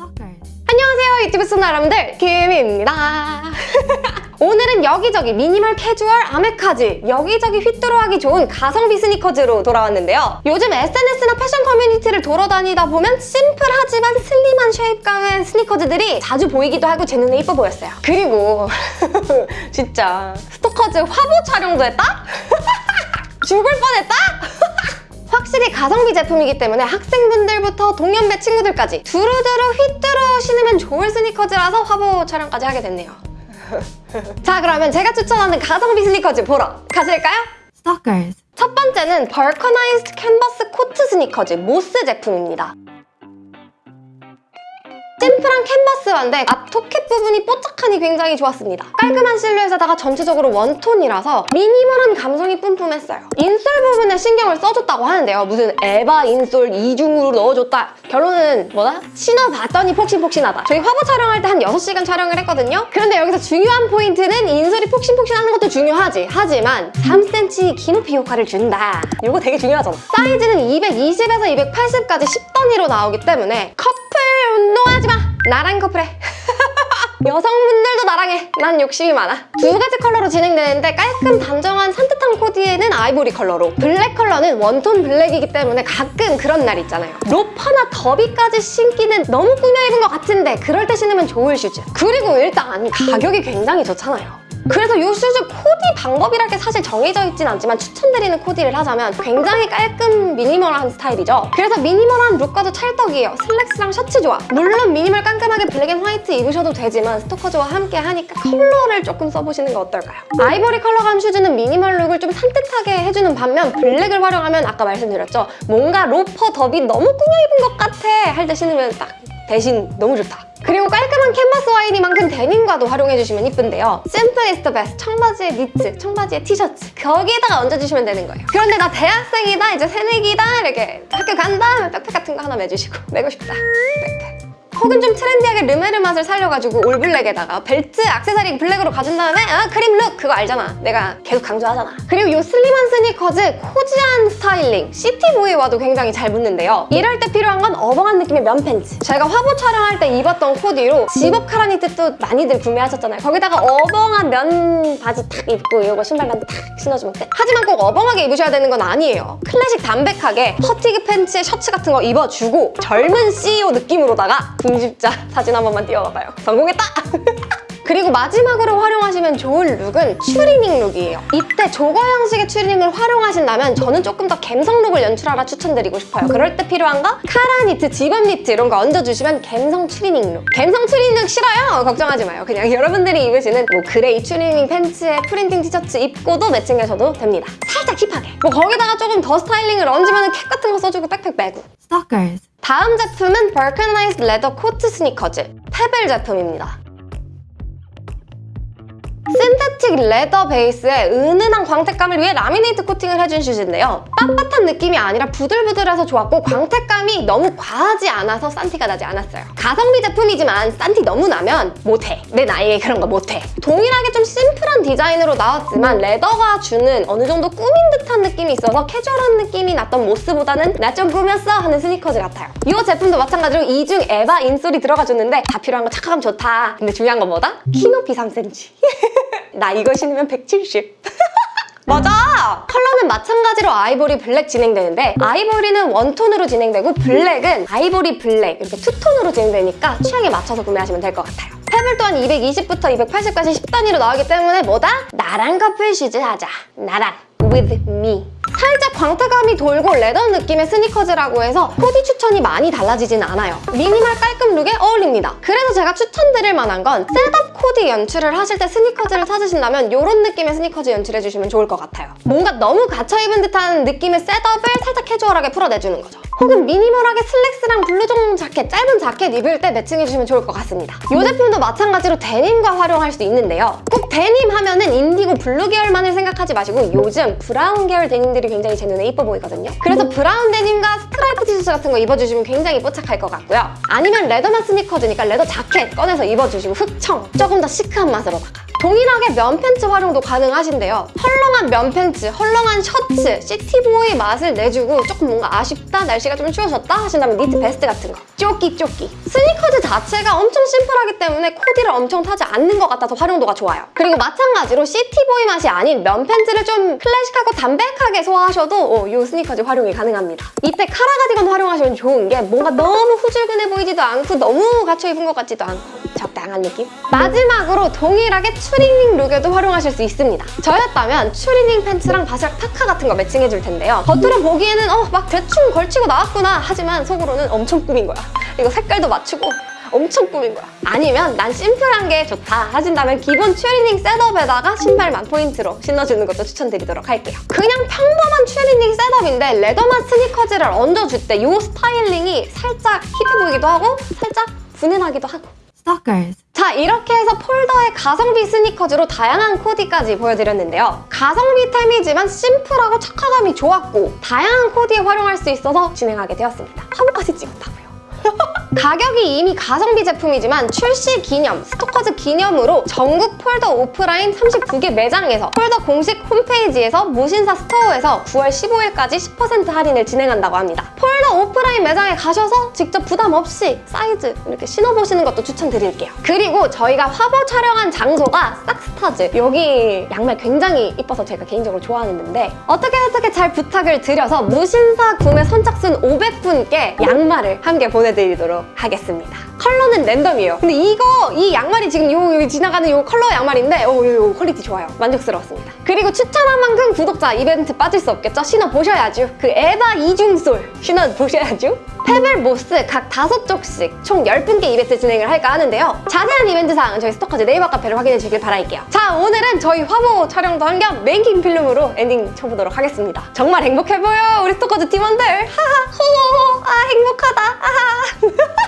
안녕하세요 유튜브 시청자 여러분들. 김입니다. 오늘은 여기저기 미니멀 캐주얼 아메카지 여기저기 휘뚜루하기 좋은 가성비 스니커즈로 돌아왔는데요. 요즘 SNS나 패션 커뮤니티를 돌아다니다 보면 심플하지만 슬림한 shape감의 스니커즈들이 자주 보이기도 하고 제 눈에 이뻐 보였어요. 그리고 진짜 스토커즈 화보 촬영도 했다? 죽을 뻔했다? 확실히 가성비 제품이기 때문에 학생분들부터 동년배 친구들까지 두루두루 휘뚜루 신으면 좋을 스니커즈라서 화보 촬영까지 하게 됐네요. 자 그러면 제가 추천하는 가성비 스니커즈 보러 가실까요? Stalkers. 첫 번째는 vulcanized 캔버스 코트 스니커즈 모스 제품입니다. 심플한 캔버스화인데 앞 토캡 부분이 뽀짝하니 굉장히 좋았습니다. 깔끔한 실루엣에다가 전체적으로 one tone이라서 minimal한 감성이 뿜뿜했어요. insole 부분에 신경을 써줬다고 하는데요. 무슨 EVA insole 이중으로 넣어줬다. 결론은 뭐다? 신어봤더니 폭신폭신하다. 저희 화보 촬영할 때 한 6시간 촬영을 했거든요. 그런데 여기서 중요한 포인트는 insole이 폭신폭신하는 것도 중요하지. 하지만 3cm 키높이 효과를 준다. 이거 되게 중요하잖아. 사이즈는 220에서 280까지 10단위로 나오기 때문에 커플 운동하지 마! 나랑 커플해. 여성분들도 나랑 해. 난 욕심이 많아. 두 가지 컬러로 진행되는데 깔끔 단정한 산뜻한 코디에는 아이보리 컬러로 블랙 컬러는 one tone 블랙이기 때문에 가끔 그런 날 있잖아요. 로퍼나 더비까지 신기는 너무 꾸며 입은 것 같은데 그럴 때 신으면 좋을 슈즈. 그리고 일단 가격이 굉장히 좋잖아요. 그래서 이 슈즈 코디 방법이랄 게 사실 정해져 있진 않지만 추천드리는 코디를 하자면 굉장히 깔끔 minimal한 스타일이죠. 그래서 minimal한 look과도 찰떡이에요. 슬랙스랑 셔츠 좋아. 물론 미니멀 깔끔하게 black and white 입으셔도 되지만 스토커즈와 함께 하니까 컬러를 조금 써보시는 거 어떨까요? 아이보리 컬러감 슈즈는 minimal look을 좀 산뜻하게 해주는 반면 블랙을 활용하면 아까 말씀드렸죠. 뭔가 로퍼 더비 너무 꾸며 입은 것 같아 할 때 신으면 딱 대신 너무 좋다. 그리고 깔끔한 캔버스화이니만큼 데님과도 활용해주시면 이쁜데요. simple is the best, 청바지에 니트, 청바지에 티셔츠 거기에다가 얹어주시면 되는 거예요. 그런데 나 대학생이다, 이제 새내기다 이렇게 학교 간다 하면 백팩 같은 거 하나 매주시고 매고 싶다, 백팩. 혹은 좀 트렌디하게 르메르 맛을 살려가지고 all black에다가 벨트, 액세서리 블랙으로 가진 다음에 아 크림 look! 그거 알잖아. 내가 계속 강조하잖아. 그리고 이 슬림한 스니커즈 cozy한 스타일링 city boy와도 굉장히 잘 붙는데요. 이럴 때 필요한 건 어벙한 느낌의 면 팬츠. 제가 화보 촬영할 때 입었던 코디로 집업 카라니트 또 많이들 구매하셨잖아요. 거기다가 어벙한 면 바지 탁 입고 이거 신발감도 탁 신어주면 돼. 하지만 꼭 어벙하게 입으셔야 되는 건 아니에요. 클래식 담백하게 fatigue 팬츠에 셔츠 같은 거 입어주고 젊은 CEO 느낌으로다가 편집자 사진 한 번만 띄워봐봐요. 성공했다! 그리고 마지막으로 활용하시면 좋을 룩은 추리닝 룩이에요. 이때 jogger 형식의 추리닝을 활용하신다면 저는 조금 더 갬성 룩을 연출하라 추천드리고 싶어요. 그럴 때 필요한 거 카라 니트, 집업 니트 이런 거 얹어주시면 갬성 추리닝 룩. 갬성 추리닝 룩 싫어요? 걱정하지 마요. 그냥 여러분들이 입으시는 뭐 gray 추리닝 팬츠에 프린팅 티셔츠 입고도 매칭하셔도 됩니다. 살짝 힙하게. 뭐 거기다가 조금 더 스타일링을 얹으면 캡 같은 거 써주고 백팩 매고. Stalkers. 다음 제품은 vulcanized leather 코트 스니커즈 페벨 제품입니다. synthetic leather 베이스에 은은한 광택감을 위해 라미네이트 코팅을 해준 슈즈인데요. 빳빳한 느낌이 아니라 부들부들해서 좋았고 광택감이 너무 과하지 않아서 싼티가 나지 않았어요. 가성비 제품이지만 싼티 너무 나면 못해. 내 나이에 그런 거 못해. 동일하게 좀 심플한 디자인으로 나왔지만 leather가 주는 어느 정도 꾸민 듯한 느낌이 있어서 캐주얼한 느낌이 났던 모스보다는 나 좀 꾸몄어 하는 스니커즈 같아요. 이 제품도 마찬가지로 이중 EVA insole이 들어가줬는데 다 필요한 거 착화감은 좋다. 근데 중요한 건 뭐다? 키 높이 3cm. 나 이거 신으면 170. 맞아! 컬러는 마찬가지로 아이보리 블랙 진행되는데 아이보리는 one-tone으로 진행되고 블랙은 아이보리 블랙 이렇게 two-tone으로 진행되니까 취향에 맞춰서 구매하시면 될 것 같아요. 페블 또한 220부터 280까지 10단위로 나오기 때문에 뭐다? 나랑 커플 슈즈 하자. 나랑. with me. 살짝 광택감이 돌고 leather 느낌의 스니커즈라고 해서 코디 추천이 많이 달라지진 않아요. 미니멀 깔끔 룩에 어울립니다. 그래서 제가 추천드릴 만한 건 setup 코디 연출을 하실 때 스니커즈를 찾으신다면 이런 느낌의 스니커즈 연출해주시면 좋을 것 같아요. 뭔가 너무 갖춰입은 듯한 느낌의 setup을 살짝 캐주얼하게 풀어내주는 거죠. 혹은 미니멀하게 슬랙스랑 블루종 자켓, 짧은 자켓 입을 때 매칭해주시면 좋을 것 같습니다. 이 제품도 마찬가지로 데님과 활용할 수 있는데요. 꼭 데님 하면 은 인디고 블루 계열만을 생각하지 마시고 요즘 브라운 계열 데님들이 굉장히 제 눈에 이뻐 보이거든요. 그래서 브라운 데님과 스트라이프 티셔츠 같은 거 입어주시면 굉장히 뽀짝할 것 같고요. 아니면 leather맛 스니커즈니까 leather 자켓 꺼내서 입어주시고 흑청 조금 더 시크한 맛으로다가 동일하게 면 팬츠 활용도 가능하신데요. 헐렁한 면 팬츠, 헐렁한 셔츠, city boy 맛을 내주고 조금 뭔가 아쉽다, 날씨가 좀 추워졌다 하신다면 니트 베스트 같은 거. 쪼끼 쪼끼. 스니커즈 자체가 엄청 심플하기 때문에 코디를 엄청 타지 않는 것 같아서 활용도가 좋아요. 그리고 마찬가지로 city boy 맛이 아닌 면 팬츠를 좀 클래식하고 담백하게 소화하셔도 어, 이 스니커즈 활용이 가능합니다. 이때 카라 가디건 활용하시면 좋은 게 뭔가 너무 후줄근해 보이지도 않고 너무 갖춰 입은 것 같지도 않고 적 당한 느낌? 마지막으로 동일하게 추리닝 룩에도 활용하실 수 있습니다. 저였다면 추리닝 팬츠랑 바지락 타카 같은 거 매칭해줄 텐데요. 겉으로 보기에는 어, 막 대충 걸치고 나왔구나 하지만 속으로는 엄청 꾸민 거야. 이거 색깔도 맞추고 엄청 꾸민 거야. 아니면 난 심플한 게 좋다 하신다면 기본 추리닝 setup에다가 신발만 포인트로 신어주는 것도 추천드리도록 할게요. 그냥 평범한 추리닝 setup인데 leather맛 스니커즈를 얹어줄 때 이 스타일링이 살짝 힙해 보이기도 하고 살짝 분해나기도 하고 Stalkers. 자 이렇게 해서 폴더의 가성비 스니커즈로 다양한 코디까지 보여드렸는데요. 가성비 템이지만 심플하고 착화감이 좋았고 다양한 코디에 활용할 수 있어서 진행하게 되었습니다. 화보까지 찍었다고요. 가격이 이미 가성비 제품이지만 출시 기념, 스토커즈 기념으로 전국 폴더 오프라인 39개 매장에서 폴더 공식 홈페이지에서 무신사 스토어에서 9월 15일까지 10% 할인을 진행한다고 합니다. 폴 더 오프라인 매장에 가셔서 직접 부담 없이 사이즈 이렇게 신어보시는 것도 추천드릴게요. 그리고 저희가 화보 촬영한 장소가 삭스타즈 여기 양말 굉장히 이뻐서 제가 개인적으로 좋아하는데 어떻게 어떻게 잘 부탁을 드려서 무신사 구매 선착순 500분께 양말을 함께 보내드리도록 하겠습니다. 컬러는 랜덤이에요. 근데 이거 이 양말이 지금 요, 요 지나가는 요 컬러 양말인데 어, 요, 요 quality 좋아요. 만족스러웠습니다. 그리고 추천한 만큼 구독자 이벤트 빠질 수 없겠죠? 신어보셔야죠. 그 EVA 이중솔 신어보셔야죠. 페벨 모스 각 다섯 족씩 총 10분께 이벤트 진행을 할까 하는데요. 자세한 이벤트 사항은 저희 스토커즈 네이버 카페를 확인해 주길 바랄게요. 자, 오늘은 저희 화보 촬영도 한 겸 making film으로 엔딩 쳐보도록 하겠습니다. 정말 행복해 보여, 우리 스토커즈 팀원들. 하하, 호호호, 아, 행복하다. 아하.